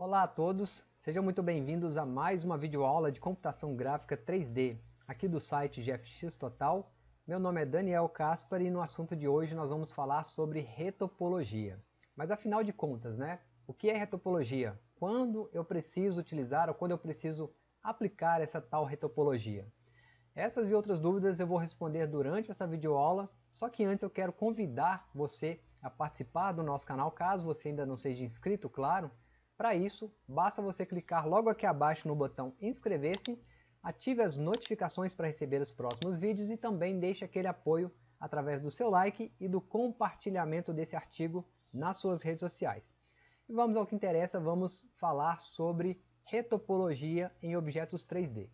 Olá a todos, sejam muito bem-vindos a mais uma videoaula de computação gráfica 3D, aqui do site GFX Total. Meu nome é Daniel Caspar e no assunto de hoje nós vamos falar sobre retopologia. Mas afinal de contas, né? O que é retopologia? Quando eu preciso utilizar ou quando eu preciso aplicar essa tal retopologia? Essas e outras dúvidas eu vou responder durante essa videoaula, só que antes eu quero convidar você a participar do nosso canal, caso você ainda não seja inscrito, claro. Para isso, basta você clicar logo aqui abaixo no botão inscrever-se, ative as notificações para receber os próximos vídeos e também deixe aquele apoio através do seu like e do compartilhamento desse artigo nas suas redes sociais. E vamos ao que interessa, vamos falar sobre retopologia em objetos 3D.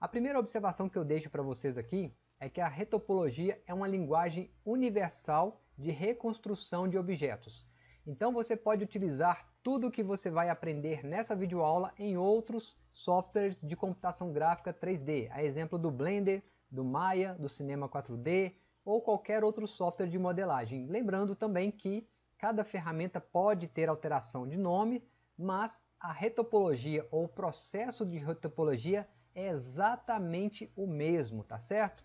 A primeira observação que eu deixo para vocês aqui é que a retopologia é uma linguagem universal de reconstrução de objetos. Então você pode utilizar tudo o que você vai aprender nessa videoaula em outros softwares de computação gráfica 3D, a exemplo do Blender, do Maya, do Cinema 4D ou qualquer outro software de modelagem. Lembrando também que cada ferramenta pode ter alteração de nome, mas a retopologia ou o processo de retopologia é exatamente o mesmo, tá certo?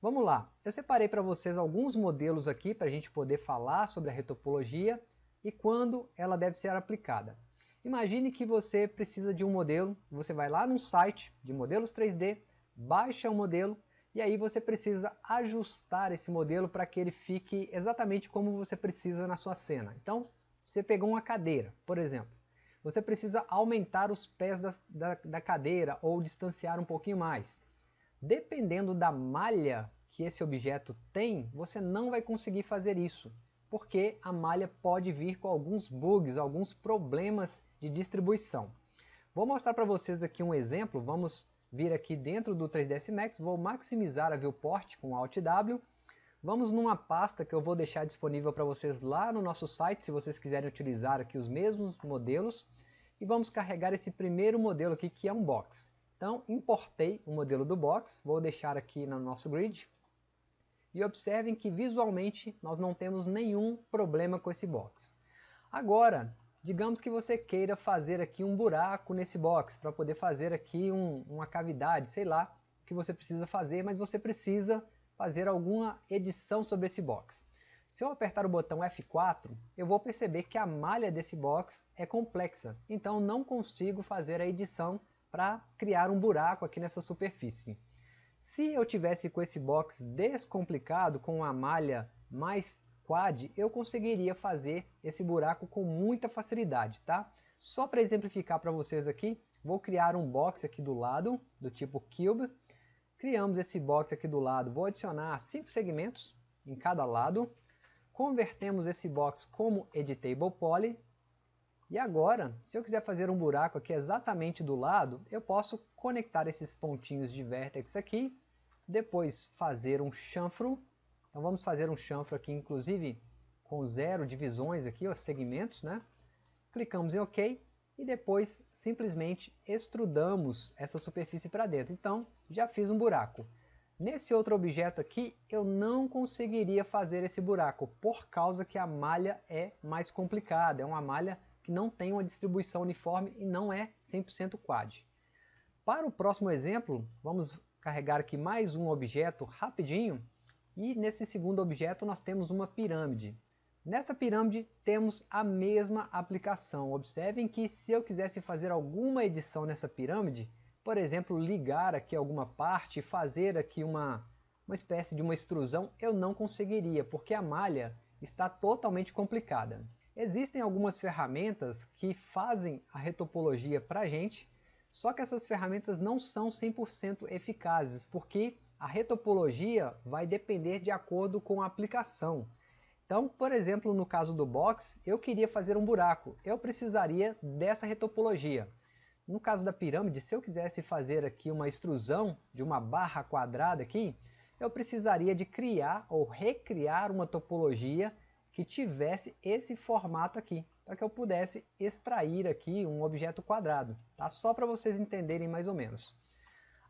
Vamos lá, eu separei para vocês alguns modelos aqui para a gente poder falar sobre a retopologia e quando ela deve ser aplicada. Imagine que você precisa de um modelo, você vai lá no site de modelos 3D, baixa o um modelo e aí você precisa ajustar esse modelo para que ele fique exatamente como você precisa na sua cena. Então, você pegou uma cadeira, por exemplo você precisa aumentar os pés da, da, da cadeira ou distanciar um pouquinho mais. Dependendo da malha que esse objeto tem, você não vai conseguir fazer isso, porque a malha pode vir com alguns bugs, alguns problemas de distribuição. Vou mostrar para vocês aqui um exemplo, vamos vir aqui dentro do 3ds Max, vou maximizar a viewport com Alt W, vamos numa pasta que eu vou deixar disponível para vocês lá no nosso site, se vocês quiserem utilizar aqui os mesmos modelos, e vamos carregar esse primeiro modelo aqui que é um box. Então importei o modelo do box, vou deixar aqui no nosso grid e observem que visualmente nós não temos nenhum problema com esse box. Agora, digamos que você queira fazer aqui um buraco nesse box para poder fazer aqui um, uma cavidade, sei lá o que você precisa fazer, mas você precisa fazer alguma edição sobre esse box. Se eu apertar o botão F4, eu vou perceber que a malha desse box é complexa, então não consigo fazer a edição para criar um buraco aqui nessa superfície. Se eu tivesse com esse box descomplicado, com uma malha mais quad, eu conseguiria fazer esse buraco com muita facilidade, tá? Só para exemplificar para vocês aqui, vou criar um box aqui do lado, do tipo Cube. Criamos esse box aqui do lado, vou adicionar cinco segmentos em cada lado convertemos esse box como Editable Poly, e agora, se eu quiser fazer um buraco aqui exatamente do lado, eu posso conectar esses pontinhos de vértex aqui, depois fazer um chanfro, então vamos fazer um chanfro aqui, inclusive com zero divisões aqui, os segmentos, né? Clicamos em OK e depois simplesmente extrudamos essa superfície para dentro. Então, já fiz um buraco. Nesse outro objeto aqui, eu não conseguiria fazer esse buraco, por causa que a malha é mais complicada, é uma malha que não tem uma distribuição uniforme e não é 100% quad. Para o próximo exemplo, vamos carregar aqui mais um objeto rapidinho, e nesse segundo objeto nós temos uma pirâmide. Nessa pirâmide temos a mesma aplicação. Observem que se eu quisesse fazer alguma edição nessa pirâmide, por exemplo, ligar aqui alguma parte fazer aqui uma, uma espécie de uma extrusão, eu não conseguiria, porque a malha está totalmente complicada. Existem algumas ferramentas que fazem a retopologia para a gente, só que essas ferramentas não são 100% eficazes, porque a retopologia vai depender de acordo com a aplicação. Então, por exemplo, no caso do box, eu queria fazer um buraco, eu precisaria dessa retopologia. No caso da pirâmide, se eu quisesse fazer aqui uma extrusão de uma barra quadrada aqui, eu precisaria de criar ou recriar uma topologia que tivesse esse formato aqui, para que eu pudesse extrair aqui um objeto quadrado, tá? só para vocês entenderem mais ou menos.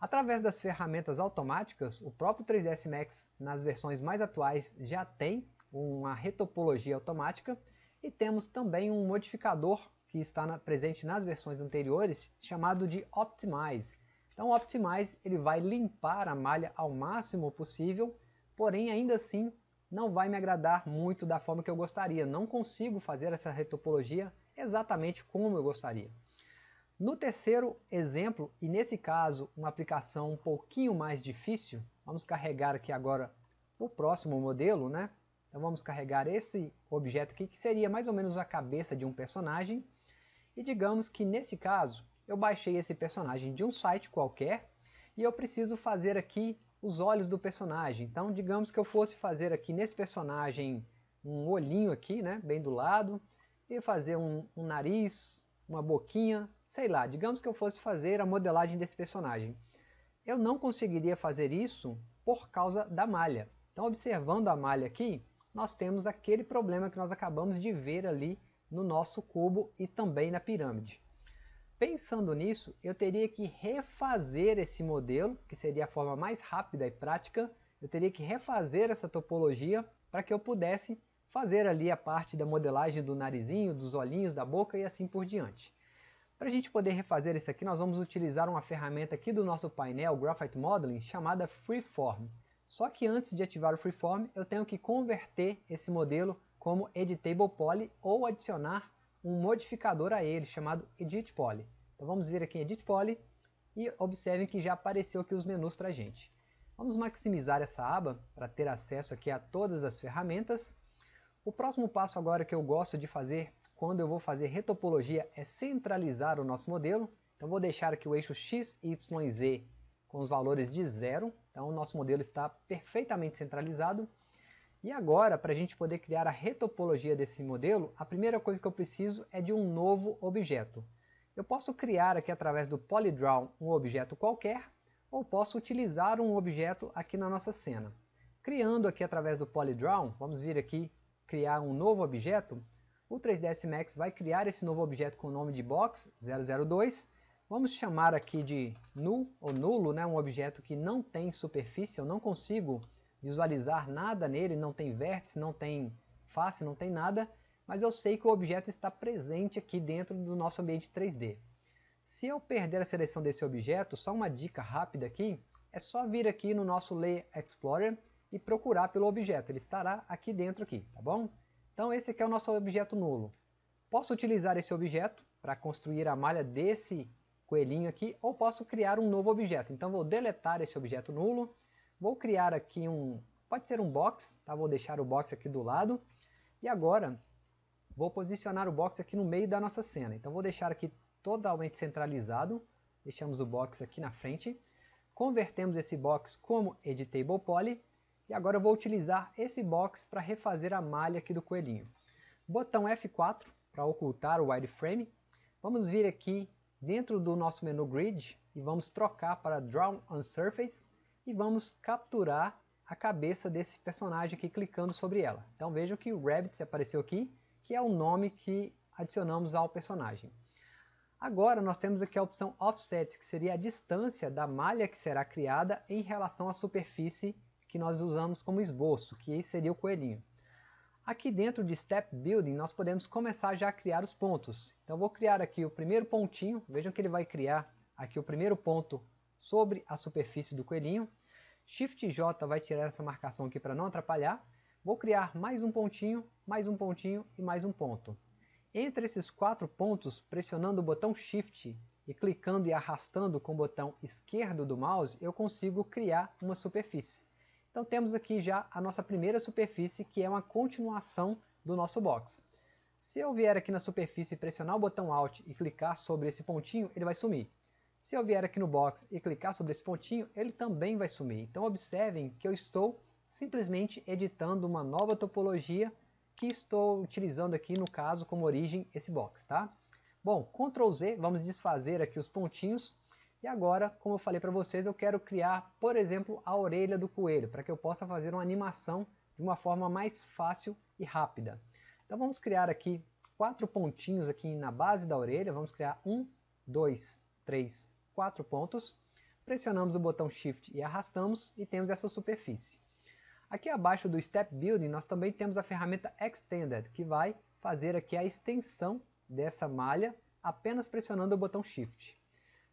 Através das ferramentas automáticas, o próprio 3ds Max nas versões mais atuais já tem uma retopologia automática e temos também um modificador que está na, presente nas versões anteriores, chamado de Optimize. Então o Optimize ele vai limpar a malha ao máximo possível, porém ainda assim não vai me agradar muito da forma que eu gostaria. Não consigo fazer essa retopologia exatamente como eu gostaria. No terceiro exemplo, e nesse caso uma aplicação um pouquinho mais difícil, vamos carregar aqui agora o próximo modelo, né? Então vamos carregar esse objeto aqui, que seria mais ou menos a cabeça de um personagem. E digamos que nesse caso, eu baixei esse personagem de um site qualquer, e eu preciso fazer aqui os olhos do personagem. Então digamos que eu fosse fazer aqui nesse personagem um olhinho aqui, né, bem do lado, e fazer um, um nariz, uma boquinha, sei lá, digamos que eu fosse fazer a modelagem desse personagem. Eu não conseguiria fazer isso por causa da malha. Então observando a malha aqui, nós temos aquele problema que nós acabamos de ver ali no nosso cubo e também na pirâmide. Pensando nisso, eu teria que refazer esse modelo, que seria a forma mais rápida e prática, eu teria que refazer essa topologia para que eu pudesse fazer ali a parte da modelagem do narizinho, dos olhinhos, da boca e assim por diante. Para a gente poder refazer isso aqui, nós vamos utilizar uma ferramenta aqui do nosso painel Graphite Modeling chamada Freeform. Só que antes de ativar o Freeform, eu tenho que converter esse modelo como Editable Poly ou adicionar um modificador a ele chamado Edit Poly. Então vamos vir aqui em Edit Poly e observem que já apareceu aqui os menus para a gente. Vamos maximizar essa aba para ter acesso aqui a todas as ferramentas o próximo passo agora que eu gosto de fazer quando eu vou fazer retopologia é centralizar o nosso modelo. Então vou deixar aqui o eixo x, y, z com os valores de zero. Então o nosso modelo está perfeitamente centralizado. E agora, para a gente poder criar a retopologia desse modelo, a primeira coisa que eu preciso é de um novo objeto. Eu posso criar aqui através do Polydraw um objeto qualquer, ou posso utilizar um objeto aqui na nossa cena. Criando aqui através do Polydraw, vamos vir aqui criar um novo objeto, o 3ds Max vai criar esse novo objeto com o nome de box002. Vamos chamar aqui de null ou nulo, né, um objeto que não tem superfície, eu não consigo visualizar nada nele, não tem vértice, não tem face, não tem nada, mas eu sei que o objeto está presente aqui dentro do nosso ambiente 3D. Se eu perder a seleção desse objeto, só uma dica rápida aqui, é só vir aqui no nosso Layer Explorer e procurar pelo objeto. Ele estará aqui dentro, aqui, tá bom? Então esse aqui é o nosso objeto nulo. Posso utilizar esse objeto para construir a malha desse coelhinho aqui, ou posso criar um novo objeto. Então vou deletar esse objeto nulo, vou criar aqui um, pode ser um box, tá? vou deixar o box aqui do lado, e agora vou posicionar o box aqui no meio da nossa cena. Então vou deixar aqui totalmente centralizado, deixamos o box aqui na frente, convertemos esse box como Editable Poly, e agora eu vou utilizar esse box para refazer a malha aqui do coelhinho. Botão F4 para ocultar o wireframe. Vamos vir aqui dentro do nosso menu Grid e vamos trocar para Draw on Surface e vamos capturar a cabeça desse personagem aqui clicando sobre ela. Então vejam que o Rabbit apareceu aqui, que é o nome que adicionamos ao personagem. Agora nós temos aqui a opção Offset, que seria a distância da malha que será criada em relação à superfície que nós usamos como esboço, que seria o coelhinho. Aqui dentro de Step Building nós podemos começar já a criar os pontos. Então vou criar aqui o primeiro pontinho, vejam que ele vai criar aqui o primeiro ponto sobre a superfície do coelhinho. Shift J vai tirar essa marcação aqui para não atrapalhar. Vou criar mais um pontinho, mais um pontinho e mais um ponto. Entre esses quatro pontos, pressionando o botão Shift e clicando e arrastando com o botão esquerdo do mouse, eu consigo criar uma superfície. Então temos aqui já a nossa primeira superfície, que é uma continuação do nosso box. Se eu vier aqui na superfície e pressionar o botão Alt e clicar sobre esse pontinho, ele vai sumir. Se eu vier aqui no box e clicar sobre esse pontinho, ele também vai sumir. Então observem que eu estou simplesmente editando uma nova topologia que estou utilizando aqui no caso como origem esse box, tá? Bom, Ctrl Z, vamos desfazer aqui os pontinhos e agora, como eu falei para vocês, eu quero criar, por exemplo, a orelha do coelho, para que eu possa fazer uma animação de uma forma mais fácil e rápida. Então vamos criar aqui quatro pontinhos aqui na base da orelha, vamos criar um, dois, três, quatro pontos. Pressionamos o botão Shift e arrastamos e temos essa superfície. Aqui abaixo do Step Building nós também temos a ferramenta Extended, que vai fazer aqui a extensão dessa malha apenas pressionando o botão Shift.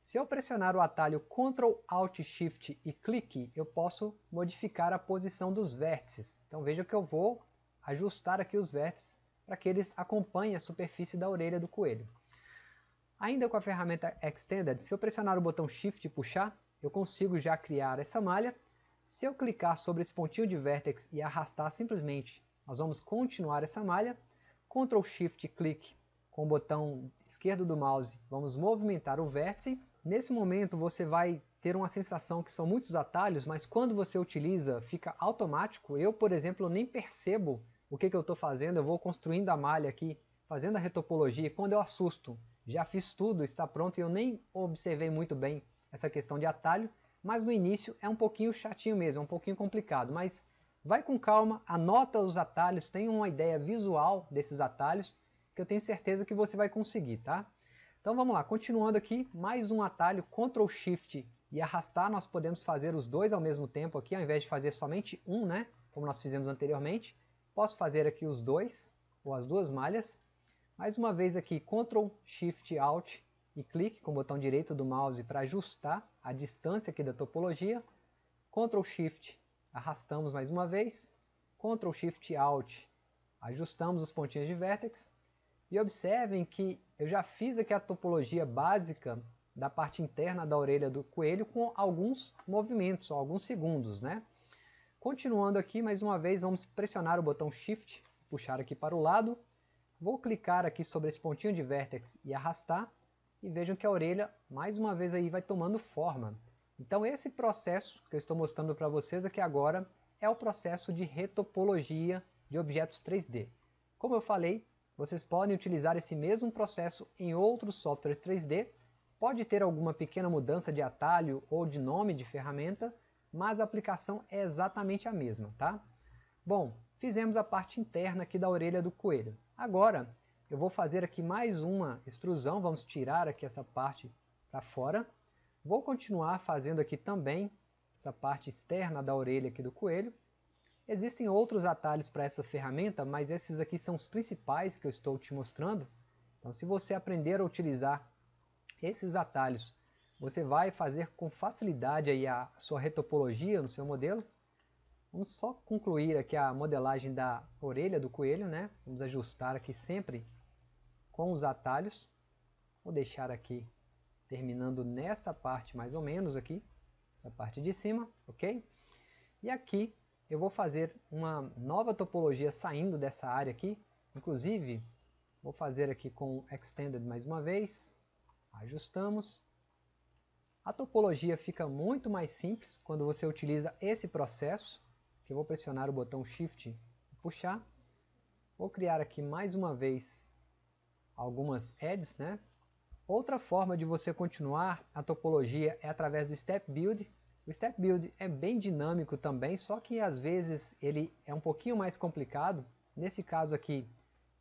Se eu pressionar o atalho Ctrl Alt Shift e clique, eu posso modificar a posição dos vértices. Então veja que eu vou ajustar aqui os vértices para que eles acompanhem a superfície da orelha do coelho. Ainda com a ferramenta Extended, se eu pressionar o botão Shift e puxar, eu consigo já criar essa malha. Se eu clicar sobre esse pontinho de vértex e arrastar simplesmente, nós vamos continuar essa malha. Ctrl Shift clique com o botão esquerdo do mouse, vamos movimentar o vértice. Nesse momento você vai ter uma sensação que são muitos atalhos, mas quando você utiliza fica automático. Eu, por exemplo, nem percebo o que, que eu estou fazendo, eu vou construindo a malha aqui, fazendo a retopologia, e quando eu assusto, já fiz tudo, está pronto, e eu nem observei muito bem essa questão de atalho, mas no início é um pouquinho chatinho mesmo, é um pouquinho complicado, mas vai com calma, anota os atalhos, tenha uma ideia visual desses atalhos, que eu tenho certeza que você vai conseguir, tá? Então vamos lá, continuando aqui, mais um atalho, Ctrl Shift e arrastar, nós podemos fazer os dois ao mesmo tempo aqui, ao invés de fazer somente um, né? Como nós fizemos anteriormente. Posso fazer aqui os dois, ou as duas malhas. Mais uma vez aqui, Ctrl Shift Alt e clique com o botão direito do mouse para ajustar a distância aqui da topologia. Ctrl Shift, arrastamos mais uma vez. Ctrl Shift Alt, ajustamos os pontinhos de vértex. E observem que eu já fiz aqui a topologia básica da parte interna da orelha do coelho com alguns movimentos, alguns segundos, né? Continuando aqui, mais uma vez, vamos pressionar o botão Shift, puxar aqui para o lado. Vou clicar aqui sobre esse pontinho de vértex e arrastar. E vejam que a orelha, mais uma vez, aí vai tomando forma. Então esse processo que eu estou mostrando para vocês aqui agora é o processo de retopologia de objetos 3D. Como eu falei, vocês podem utilizar esse mesmo processo em outros softwares 3D, pode ter alguma pequena mudança de atalho ou de nome de ferramenta, mas a aplicação é exatamente a mesma, tá? Bom, fizemos a parte interna aqui da orelha do coelho. Agora, eu vou fazer aqui mais uma extrusão, vamos tirar aqui essa parte para fora. Vou continuar fazendo aqui também essa parte externa da orelha aqui do coelho. Existem outros atalhos para essa ferramenta, mas esses aqui são os principais que eu estou te mostrando. Então se você aprender a utilizar esses atalhos, você vai fazer com facilidade aí a sua retopologia no seu modelo. Vamos só concluir aqui a modelagem da orelha do coelho, né? Vamos ajustar aqui sempre com os atalhos. Vou deixar aqui terminando nessa parte mais ou menos aqui, essa parte de cima, ok? E aqui eu vou fazer uma nova topologia saindo dessa área aqui. Inclusive, vou fazer aqui com Extended mais uma vez. Ajustamos. A topologia fica muito mais simples quando você utiliza esse processo. Que eu vou pressionar o botão Shift e puxar. Vou criar aqui mais uma vez algumas edges, né? Outra forma de você continuar a topologia é através do Step Build, o Step Build é bem dinâmico também, só que às vezes ele é um pouquinho mais complicado. Nesse caso aqui,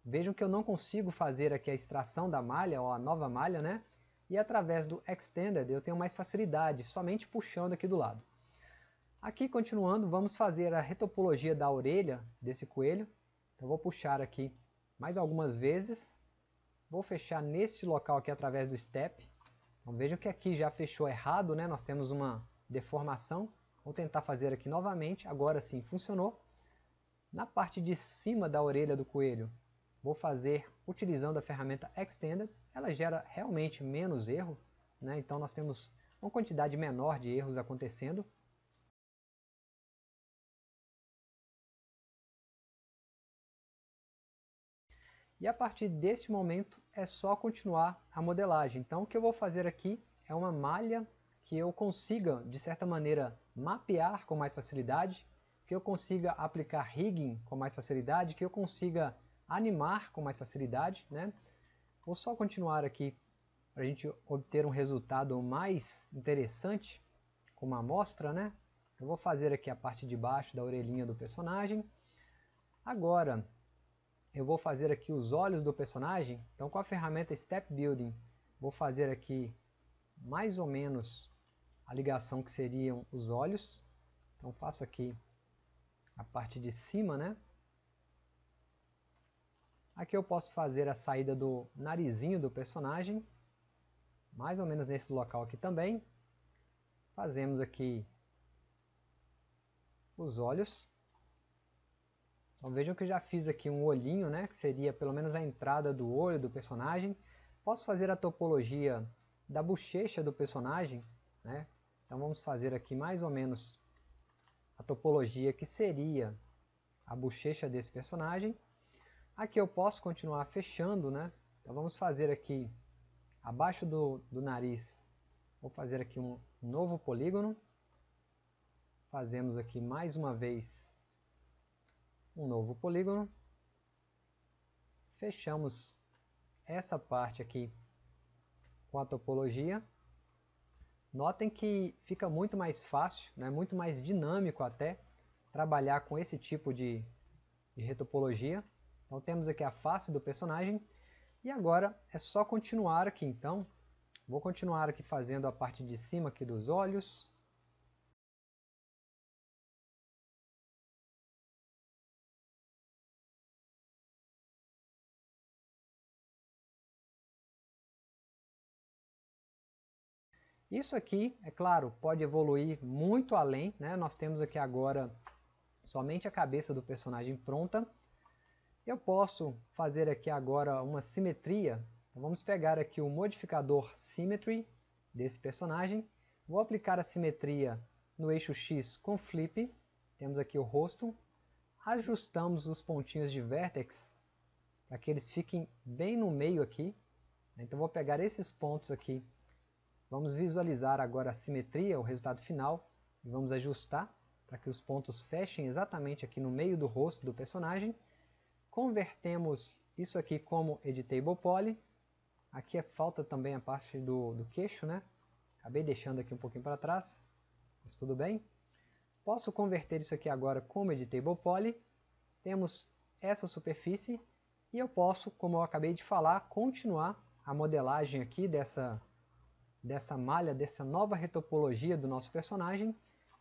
vejam que eu não consigo fazer aqui a extração da malha, ou a nova malha, né? E através do Extended eu tenho mais facilidade, somente puxando aqui do lado. Aqui, continuando, vamos fazer a retopologia da orelha desse coelho. Então vou puxar aqui mais algumas vezes. Vou fechar neste local aqui através do Step. Então vejam que aqui já fechou errado, né? Nós temos uma deformação. Vou tentar fazer aqui novamente, agora sim funcionou. Na parte de cima da orelha do coelho, vou fazer utilizando a ferramenta Extended. Ela gera realmente menos erro, né? então nós temos uma quantidade menor de erros acontecendo. E a partir deste momento é só continuar a modelagem. Então o que eu vou fazer aqui é uma malha que eu consiga, de certa maneira, mapear com mais facilidade, que eu consiga aplicar rigging com mais facilidade, que eu consiga animar com mais facilidade. Né? Vou só continuar aqui para a gente obter um resultado mais interessante com uma amostra. Né? Eu vou fazer aqui a parte de baixo da orelhinha do personagem. Agora, eu vou fazer aqui os olhos do personagem. Então, com a ferramenta Step Building, vou fazer aqui mais ou menos a ligação que seriam os olhos. Então faço aqui a parte de cima, né? Aqui eu posso fazer a saída do narizinho do personagem, mais ou menos nesse local aqui também. Fazemos aqui os olhos. Então vejam que eu já fiz aqui um olhinho, né, que seria pelo menos a entrada do olho do personagem. Posso fazer a topologia da bochecha do personagem, né? Então vamos fazer aqui mais ou menos a topologia que seria a bochecha desse personagem. Aqui eu posso continuar fechando, né? Então vamos fazer aqui abaixo do, do nariz, vou fazer aqui um novo polígono. Fazemos aqui mais uma vez um novo polígono. Fechamos essa parte aqui com a topologia. Notem que fica muito mais fácil, né, muito mais dinâmico até, trabalhar com esse tipo de, de retopologia. Então temos aqui a face do personagem e agora é só continuar aqui. Então vou continuar aqui fazendo a parte de cima aqui dos olhos. Isso aqui, é claro, pode evoluir muito além. Né? Nós temos aqui agora somente a cabeça do personagem pronta. Eu posso fazer aqui agora uma simetria. Então vamos pegar aqui o modificador Symmetry desse personagem. Vou aplicar a simetria no eixo X com Flip. Temos aqui o rosto. Ajustamos os pontinhos de Vertex para que eles fiquem bem no meio aqui. Então vou pegar esses pontos aqui Vamos visualizar agora a simetria, o resultado final, e vamos ajustar para que os pontos fechem exatamente aqui no meio do rosto do personagem. Convertemos isso aqui como Editable Poly. Aqui é falta também a parte do, do queixo, né? Acabei deixando aqui um pouquinho para trás, mas tudo bem. Posso converter isso aqui agora como Editable Poly. Temos essa superfície e eu posso, como eu acabei de falar, continuar a modelagem aqui dessa dessa malha, dessa nova retopologia do nosso personagem,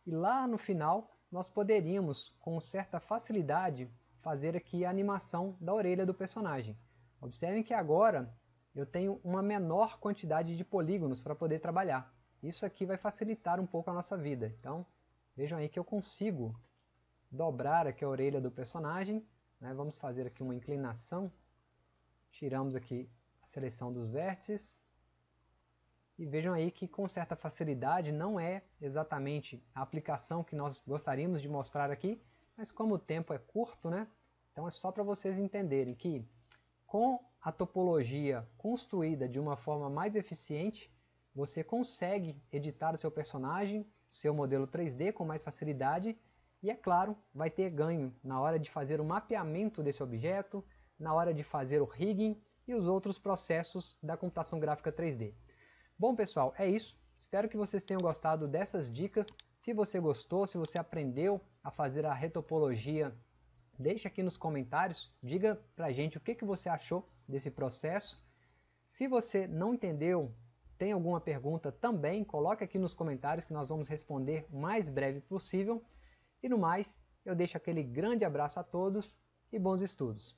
e lá no final nós poderíamos, com certa facilidade, fazer aqui a animação da orelha do personagem. Observem que agora eu tenho uma menor quantidade de polígonos para poder trabalhar. Isso aqui vai facilitar um pouco a nossa vida. Então, vejam aí que eu consigo dobrar aqui a orelha do personagem. Né? Vamos fazer aqui uma inclinação. Tiramos aqui a seleção dos vértices. E vejam aí que com certa facilidade não é exatamente a aplicação que nós gostaríamos de mostrar aqui, mas como o tempo é curto, né? Então é só para vocês entenderem que com a topologia construída de uma forma mais eficiente, você consegue editar o seu personagem, seu modelo 3D com mais facilidade e, é claro, vai ter ganho na hora de fazer o mapeamento desse objeto, na hora de fazer o rigging e os outros processos da computação gráfica 3D. Bom pessoal, é isso. Espero que vocês tenham gostado dessas dicas. Se você gostou, se você aprendeu a fazer a retopologia, deixe aqui nos comentários, diga pra gente o que, que você achou desse processo. Se você não entendeu, tem alguma pergunta também, coloque aqui nos comentários que nós vamos responder o mais breve possível. E no mais, eu deixo aquele grande abraço a todos e bons estudos.